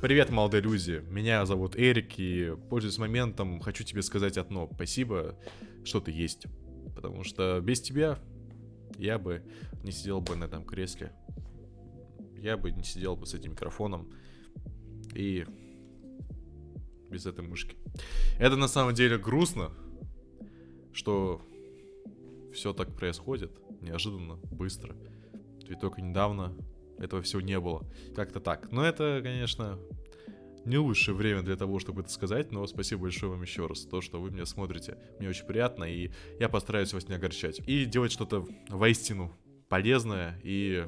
Привет, молодые люди. Меня зовут Эрик, и, пользуясь моментом, хочу тебе сказать одно. Спасибо, что ты есть. Потому что без тебя я бы не сидел бы на этом кресле. Я бы не сидел бы с этим микрофоном. И без этой мышки. Это на самом деле грустно, что все так происходит неожиданно, быстро. Ведь только недавно этого всего не было. Как-то так. Но это, конечно, не лучшее время для того, чтобы это сказать, но спасибо большое вам еще раз, то, что вы меня смотрите. Мне очень приятно, и я постараюсь вас не огорчать. И делать что-то воистину полезное и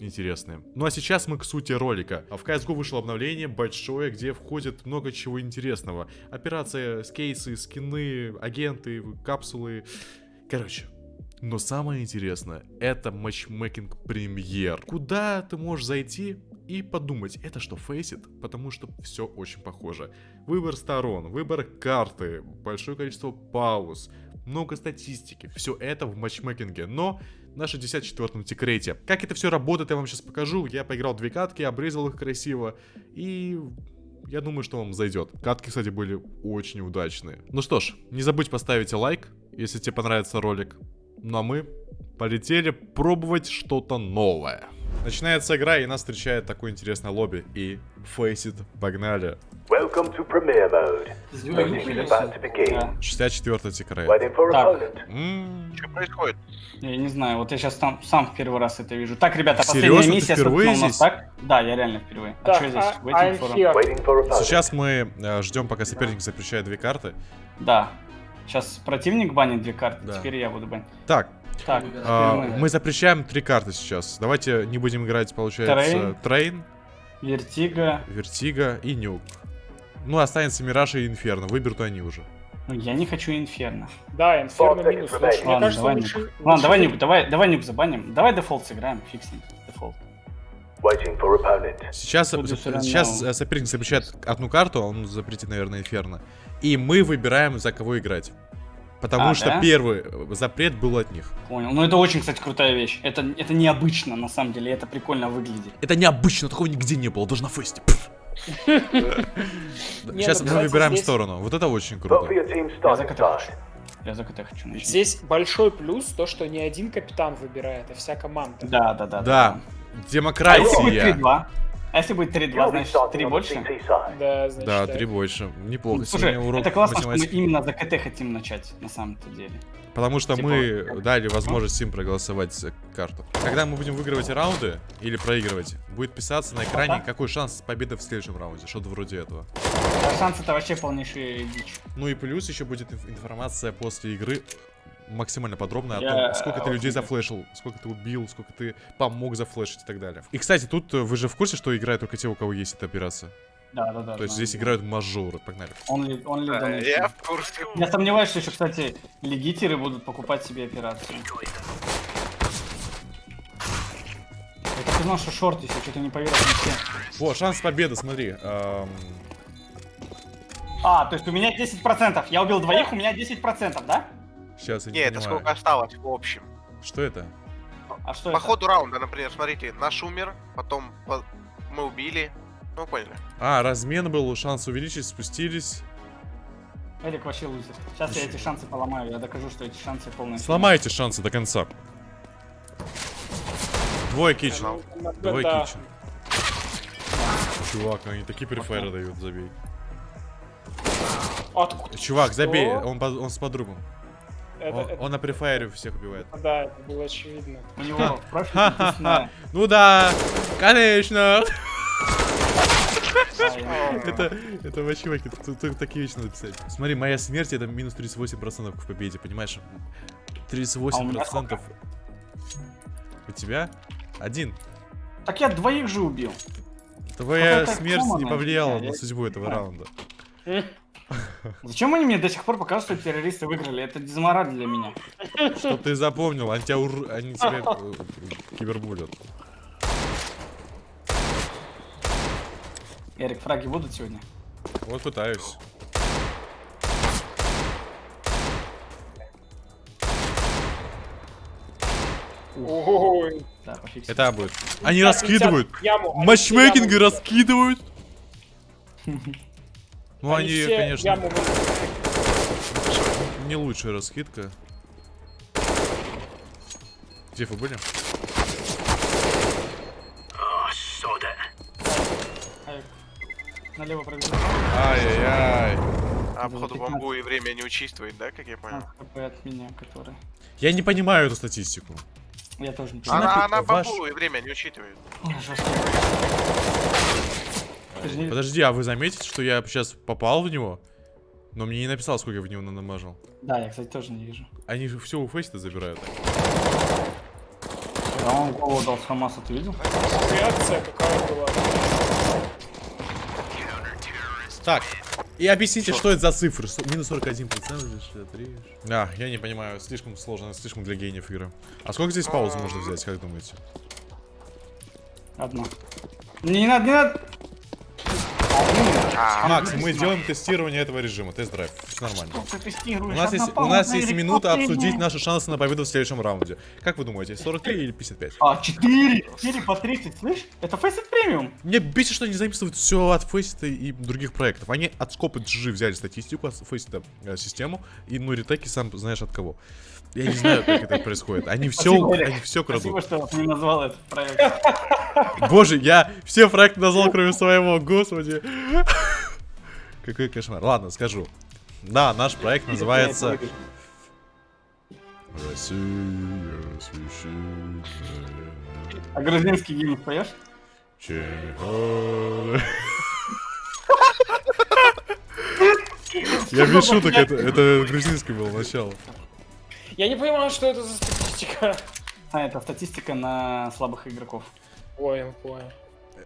интересное. Ну а сейчас мы к сути ролика. В CSGO вышло обновление большое, где входит много чего интересного. Операция, скейсы, скины, агенты, капсулы. Короче, но самое интересное, это матчмейкинг премьер. Куда ты можешь зайти и подумать, это что, фейсит? Потому что все очень похоже. Выбор сторон, выбор карты, большое количество пауз, много статистики. Все это в матчмейкинге, но на 64-м тикрете. Как это все работает, я вам сейчас покажу. Я поиграл две катки, обрезал их красиво. И я думаю, что вам зайдет. Катки, кстати, были очень удачные. Ну что ж, не забудь поставить лайк, если тебе понравится ролик. Ну а мы полетели пробовать что-то новое. Начинается игра, и нас встречает такое интересное лобби. И Faceit, погнали. Welcome to premiere mode. Voting is about to begin. 64 тикрей. Waiting for Так. Что происходит? Я не знаю, вот я сейчас там сам в первый раз это вижу. Так, ребята, Серьезно? последняя миссия, впервые собственно, у нас здесь? так? Да, я реально впервые. А Да, что здесь? Opponent. Сейчас мы э, ждем, пока соперник запрещает две карты. Да. Сейчас противник банит две карты, Да. теперь я буду банить. Так, Так, а, мы. мы запрещаем три карты сейчас. Давайте не будем играть, получается, Train, Vertigo. Vertigo и Nuke. Ну, останется Мираж и Инферно. Выберут они уже. Ну, я не хочу инферно. Да, инферно минус. Лучше- Ладно, кажется, давай лучше... Nuke. Ладно, давай лучше- Nuke, давай, давай Nuke забаним. Давай дефолт сыграем, ним. Default. Waiting for opponent. Сейчас, сейчас э, соперник запрещает одну карту, он запретит, наверное, Инферно. И мы выбираем, за кого играть. Потому А, что да? первый э, запрет был от них. Понял. Ну, это очень, кстати, крутая вещь. Это, это необычно, на самом деле, это прикольно выглядит. Это необычно, такого нигде не было, даже на фесте. Сейчас ну, мы выбираем сторону. Вот это очень круто. Я за КТ хочу. Начать. Здесь большой плюс то, что не один капитан выбирает, а вся команда. Да, да, да. Да, А демократия. 3-2? А если будет 3-2, You'll be значит starting 3 on the больше? Да, значит, Да, да. три больше. Неплохо. Слушай, Сегодня урок это классно, что мы математики. именно за КТ хотим начать, на самом-то деле. Потому что Типа, мы дали возможность им проголосовать за карту. Когда мы будем выигрывать раунды или проигрывать, будет писаться на экране, Ага. какой шанс победы в следующем раунде. Что-то вроде этого. А шанс это вообще полнейшая дичь. Ну и плюс еще будет инф- информация после игры максимально подробная о Я- том, сколько ты людей зафлешил, сколько ты убил, сколько ты помог зафлешить и так далее. И, кстати, тут э, вы же в курсе, что играют только те, у кого есть эта операция? Да, да, да. То есть знаю. здесь играют мажоры. Погнали. Only, only Да, donation. Я в курсе. Я сомневаюсь, что еще, кстати, легитеры будут покупать себе операцию. Я так и знал, что шорт, если что-то не поверил. Во, шанс победы, смотри. эм, А, то есть у меня 10%. Я убил двоих, у меня 10%, да? Сейчас я не Не, это понимаю. сколько осталось в общем. Что это? А что По это? ходу раунда, например, смотрите, наш умер, потом по- мы убили. Ну, поняли. А, размен был, шанс увеличить, спустились. Элик вообще лузер. Сейчас я эти шансы поломаю, я докажу, что эти шансы полные. Сломайте шансы до конца. Двое кичен. Двое да. кичен. Чувак, они такие префайры дают, забей. Откуда? Чувак, забей, он, он с подругом. Это, Он, это- он на префайре всех убивает. Да, это было очевидно. У него профиль. Ну да, конечно. А, Это, это вообще, тут, тут такие вещи надо писать. Смотри, моя смерть это минус 38% к победе, понимаешь? 38% у тебя? Один. Так я двоих же убил. Твоя смерть не повлияла на судьбу этого раунда. Зачем они мне до сих пор показывают, что террористы выиграли? Это дезмораль для меня. Чтоб ты запомнил, они тебя, ур- они тебя э, кибербулят. Эрик, фраги будут сегодня? Вот пытаюсь. Ой, Да. Это будет. Они раскидывают. Матчмейкинг раскидывают. Ну, они, все конечно, яму не лучшая раскидка. Где вы были? Авик. Налево пробежал. Ай-яй-яй. А, походу, 15. бамбу и время не учитывает, да, как я понял? ХП от меня, который. Я не понимаю эту статистику. Я тоже не понимаю. Она, она ваш- бамбу и время не учитывает. Жестко. Не- Подожди, а вы заметите, что я сейчас попал в него? Но мне не написал, сколько я в него намажал. Да, я, кстати, тоже не вижу. Они же все у фейста забирают. А он голову дал с Хамаса, ты видел? Реакция какая была. Так, и объясните, что это за цифры? Минус 41% или 63? А, я не понимаю, слишком сложно, слишком для гениев игры. А сколько здесь паузы можно взять, как думаете? Одна. Не, не надо, не надо. А, Макс, мы делаем тестирование этого режима, тест-драйв, все нормально. Ты? У нас, есть, у нас есть минута обсудить наши шансы на победу в следующем раунде. Как вы думаете, 43 или 55? А, 4! 4 по 30, слышь? Это Faceit премиум. Мне бесит, что они записывают все от Фейсита и других проектов. Они от скопа GG взяли статистику, от Фейсита э, систему, и ну ретеки сам знаешь от кого. Я не знаю, как это происходит. Они все, Спасибо, они все Спасибо, крадут. что не назвал этот проект. Боже, я все проекты назвал, кроме своего, господи. Какой кошмар. Ладно, скажу. Да, наш проект называется Россия священная. А грузинский гимн поешь? Я без шуток, это, это грузинский был начало. Я не понимаю, что это за статистика. А, это статистика на слабых игроков. Понял, понял.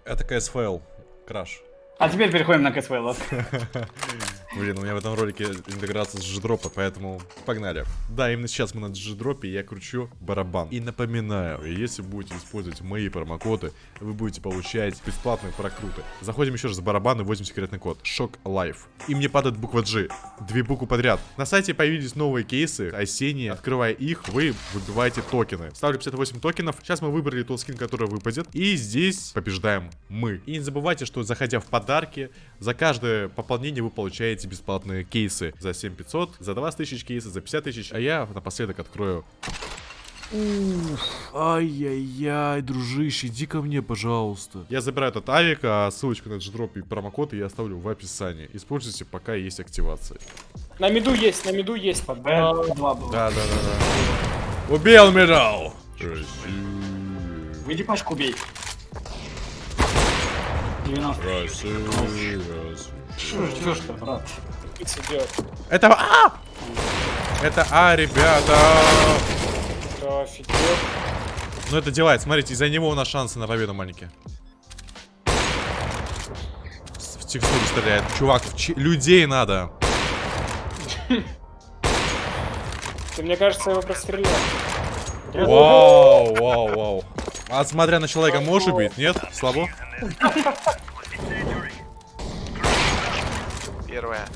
Это КСФЛ. Краш. А теперь переходим на КСВЛ. Блин, у меня в этом ролике интеграция с G-дропа, поэтому погнали. Да, именно сейчас мы на G-дропе, я кручу барабан. И напоминаю, если будете использовать мои промокоды, вы будете получать бесплатные прокруты. Заходим еще раз в барабан и вводим секретный код. Шок Лайф. И мне падает буква G. Две буквы подряд. На сайте появились новые кейсы, осенние. Открывая их, вы выбиваете токены. Ставлю 58 токенов. Сейчас мы выбрали тот скин, который выпадет. И здесь побеждаем мы. И не забывайте, что заходя в подарки, за каждое пополнение вы получаете бесплатные кейсы. За 7500, за 20 тысяч кейсов, за 50 тысяч. А я напоследок открою Ай-яй-яй, дружище, иди ко мне, пожалуйста. Я забираю этот авик, а ссылочку на дждроп и промокод я оставлю в описании. Используйте, пока есть активация. На меду есть, на меду есть. По Б2 было. Да, да, да, да. Убил медал! Выйди пачку убей. 90. Что ждешь ты, брат? Это А! Это А, ребята! Да, офигеть. Ну это делает, смотрите, из-за него у нас шансы на победу маленькие. В текстуру стреляет. Чувак, в людей надо. Ты, мне кажется, его прострелял. Вау, вау, вау. А смотря на человека можешь убить? Нет? Слабо? первая.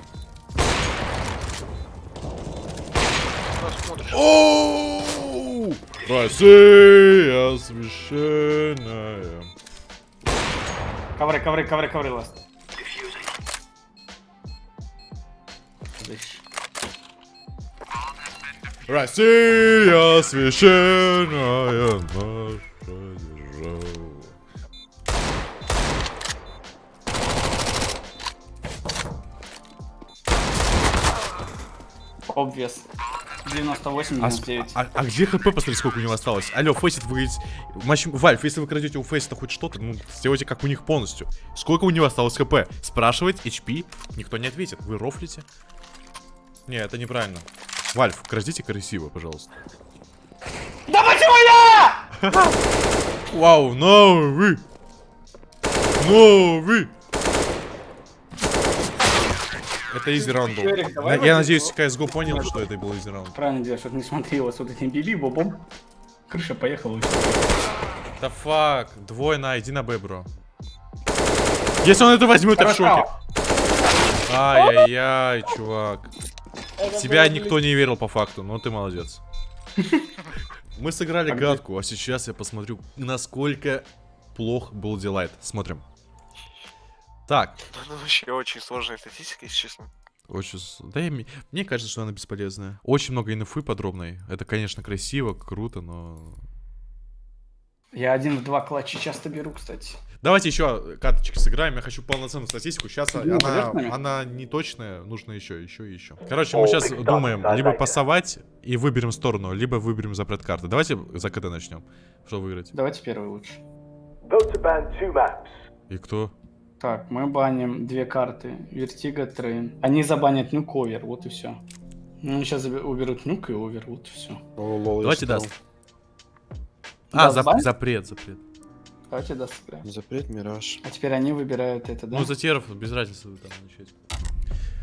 Смотришь. Оу! Россия священная. Ковры, ковры, ковры, ковры, ласт. Россия священная наша Обвес. 98, А, с- 99. а- а где хп, посмотри, сколько у него осталось? Алло, Фейсит, вы... Матч... Вальф, если вы крадете у Фейсита хоть что-то, ну, сделайте как у них полностью. Сколько у него осталось хп? Спрашивать HP? Никто не ответит. Вы рофлите? Не, это неправильно. Valve, крадите красиво, пожалуйста. Да почему я? Вау, новый! Новый! Это easy раунд был. Я надеюсь, CSGO понял, что это был easy раунд. Правильно делаешь, чтобы не смотрела с вот этим биби бобом. Крыша поехала. Да fuck, двое на, иди на Б, bro. Если он это возьмет, я в шоке. Ай-яй-яй, чувак. Это Тебя было, никто не верил по факту, но ты молодец. Мы сыграли гадку, а сейчас я посмотрю, насколько плох был Дилайт. Смотрим. Так, Ну, вообще очень сложная статистика, если честно. очень... Да, я мне кажется, что она бесполезная. Очень много инфы подробной. Это, конечно, красиво, круто, но... Я один в два клатча часто беру, кстати. Давайте еще карточки сыграем. Я хочу полноценную статистику. Сейчас Ну, она, она не точная. Нужно еще, еще и еще. Короче, мы сейчас думаем, либо пасовать и выберем сторону, либо выберем запрет карты. Давайте за КД начнем. Что выиграть? Давайте первый лучше. Vote to ban two maps. И кто? Так, мы баним две карты. Vertigo, Train. Они забанят Nuke, Over, вот и все. Ну, они сейчас уберут Nuke и Over, вот и все. О, lol, Давайте Dust. А, Dust зап- бан? запрет, запрет. Давайте Dust прям. Запрет Мираж. А теперь они выбирают это, да? Ну, за теров, без разницы вы там начать.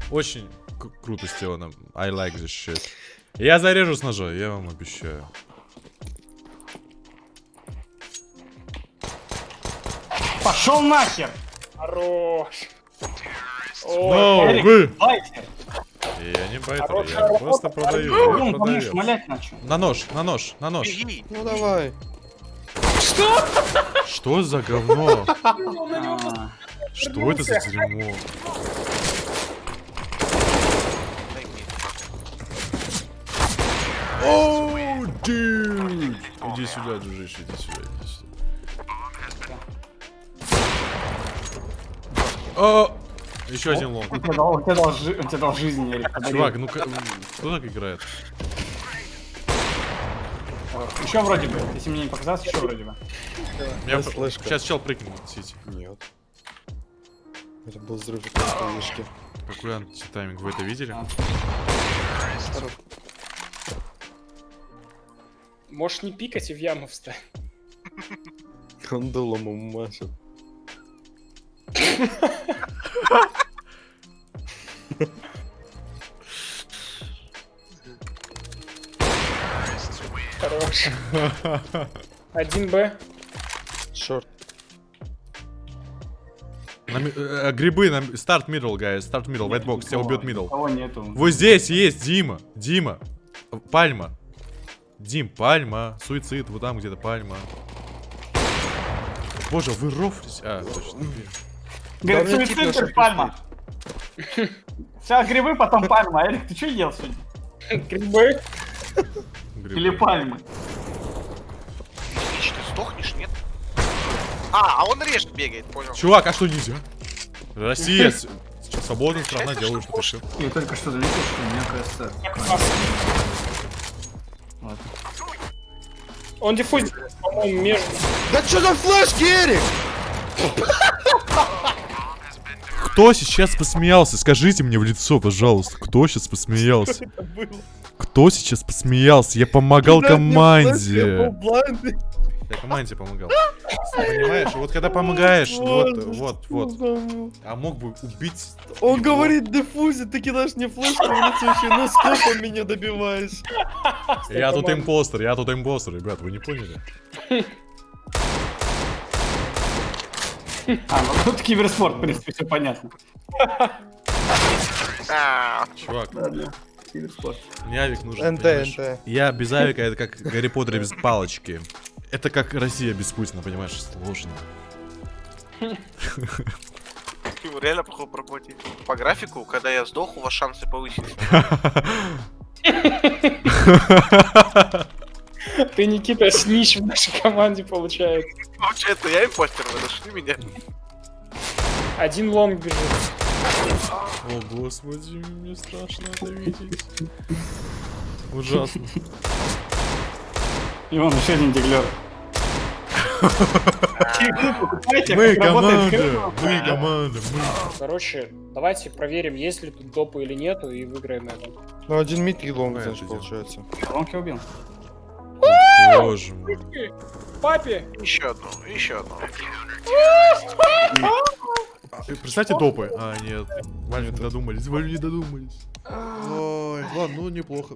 Очень круто сделано. I like this shit. Я зарежу с ножа, я вам обещаю. Пошел нахер! Хорош. Но Эрик, вы! Байтер! Я не байтер, Хорошая я работа, просто продаю. Ну, Я начал. На нож, на нож, на нож. Беги! Ну давай. Что за говно? Что это за дерьмо? Оу! Иди сюда, дружище, иди сюда, иди сюда. О! Еще один лонг. Он тебе дал, он тебе дал жи- он тебе дал жизнь, Эрик. Чувак, ну кто так играет? Еще вроде бы, если мне не показалось, еще вроде бы. П- слышка. Сейчас чел прыгнет в сити. Нет. Это был взрыв вышки. Какой антитайминг, вы это видели? Можешь не пикать и в яму встать. Он дулом ему машет. Хорош. Один Б. Шорт. Ми- э, грибы на старт middle, guys, старт middle, white box, тебя убьет нету. Вот здесь есть Дима, Дима, Пальма. Дим, Пальма, суицид, вот там где-то Пальма. Боже, вы рофлись. А, точно. Говорит, суицид, наших пальма. Сейчас грибы, потом пальма. Эрик, ты что ел сегодня? Грибы. Грибы. Или пальмы? Ты сдохнешь, нет? А, а он режет, бегает, понял. Чувак, а что нельзя? Россия, с- с- свободная страна, делаю, что хочу. Я только что заметил, что у меня, кажется... Ладно. Он диффузит, по-моему, между. Да что за флешки, Эрик? Кто сейчас посмеялся? Скажите мне в лицо, пожалуйста. Кто сейчас посмеялся? Кто сейчас посмеялся? Я помогал команде. Я команде помогал. Понимаешь? Вот когда помогаешь, вот, вот, вот. А мог бы убить. Он говорит, дефузит, ты кидаешь мне флешку в лицо еще, ну сколько меня добиваешь? Я тут импостер, я тут импостер, ребят, вы не поняли? А, ну тут киберспорт, в принципе, все понятно. Чувак, Ладно, киберспорт. мне авик нужен. НТ, понимаешь? НТ. Я без авика, это как Гарри Поттер без палочки. Это как Россия без Путина, понимаешь, сложно. его реально походу проплатить. По графику, когда я сдох, у вас шансы повысились. Ты, Никита, снищ в нашей команде получается. Получается, я импостер, вы нашли меня. Один лонг бежит. О, господи, мне страшно это видеть. Ужасно. И вон еще один диглер. Мы команда, мы команда, мы. Короче, давайте проверим, есть ли тут допы или нету, и выиграем это. Ну один мид и лонг, получается. Лонки убил. Боже мой. Папе! Еще одну, еще одну. Представьте допы. А, нет. Валю не додумались, Валю не додумались. Ой, ладно, ну неплохо.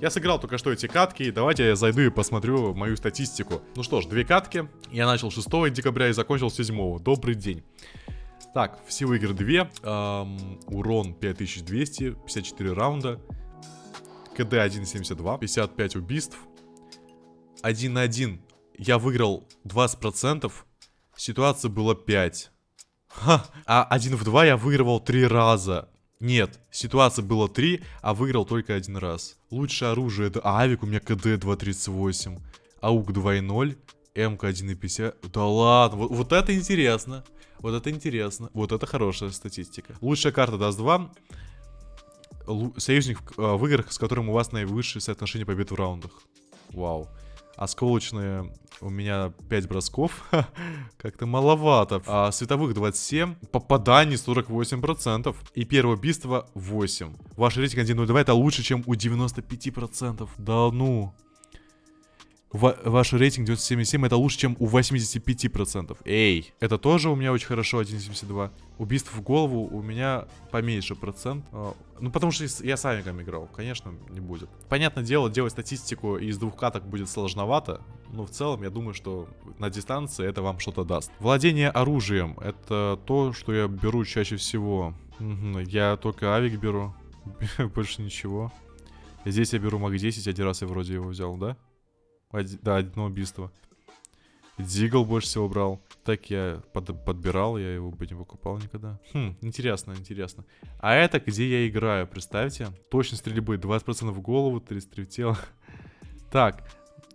Я сыграл только что эти катки, и давайте я зайду и посмотрю мою статистику. Ну что ж, две катки. Я начал 6 декабря и закончил 7. Добрый день. Так, всего игр 2. Эм, урон 5200, 54 раунда. КД 1.72, 55 убийств. 1 на 1 я выиграл 20%. Ситуация была 5. Ха, а один в два я выигрывал три раза. Нет, ситуация была три, а выиграл только один раз. Лучшее оружие это Авик, у меня КД 2.38, АУК 2.0, МК 1.50. Да ладно, вот, вот это интересно. Вот это интересно. Вот это хорошая статистика. Лучшая карта даст 2. Лу- Союзник в, э, в играх, с которым у вас наивысшее соотношение побед в раундах. Вау. Осколочные у меня 5 бросков. Как-то маловато. А световых 27. Попаданий 48%. И первое убийство 8. Ваш рейтинг 1.02 это лучше, чем у 95%. Да ну. Ва- ваш рейтинг 97 это лучше, чем у 85%. Эй, это тоже у меня очень хорошо, 1.72. Убийств в голову у меня поменьше процент. А, Ну, потому что я с Авиком играл, конечно, не будет. Понятное дело, делать статистику из двух каток будет сложновато, но в целом я думаю, что на дистанции это вам что-то даст. Владение оружием, это то, что я беру чаще всего. Мгм, Я только Авик беру, больше ничего. Здесь я беру Мак 10, один раз я вроде его взял, да? Оди- да, одно убийство. Дигл больше всего брал. Так я под- подбирал, я его бы не покупал никогда. Хм, интересно, интересно. А это где я играю, представьте. Точность стрельбы 20% в голову, 33 в тело. Так,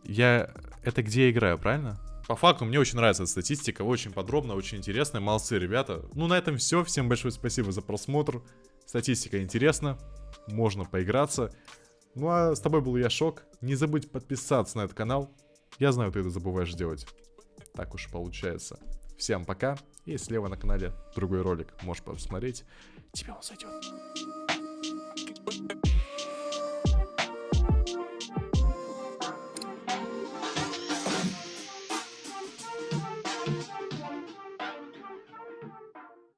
я... Это где я играю, правильно? По факту, мне очень нравится эта статистика, очень подробно, очень интересная. Молодцы, ребята. Ну, на этом все. Всем большое спасибо за просмотр. Статистика интересна, можно поиграться. Ну а с тобой был я Шок. Не забудь подписаться на этот канал. Я знаю, ты это забываешь делать. Так уж получается. Всем пока. И слева на канале другой ролик. Можешь посмотреть. Тебе он зайдет.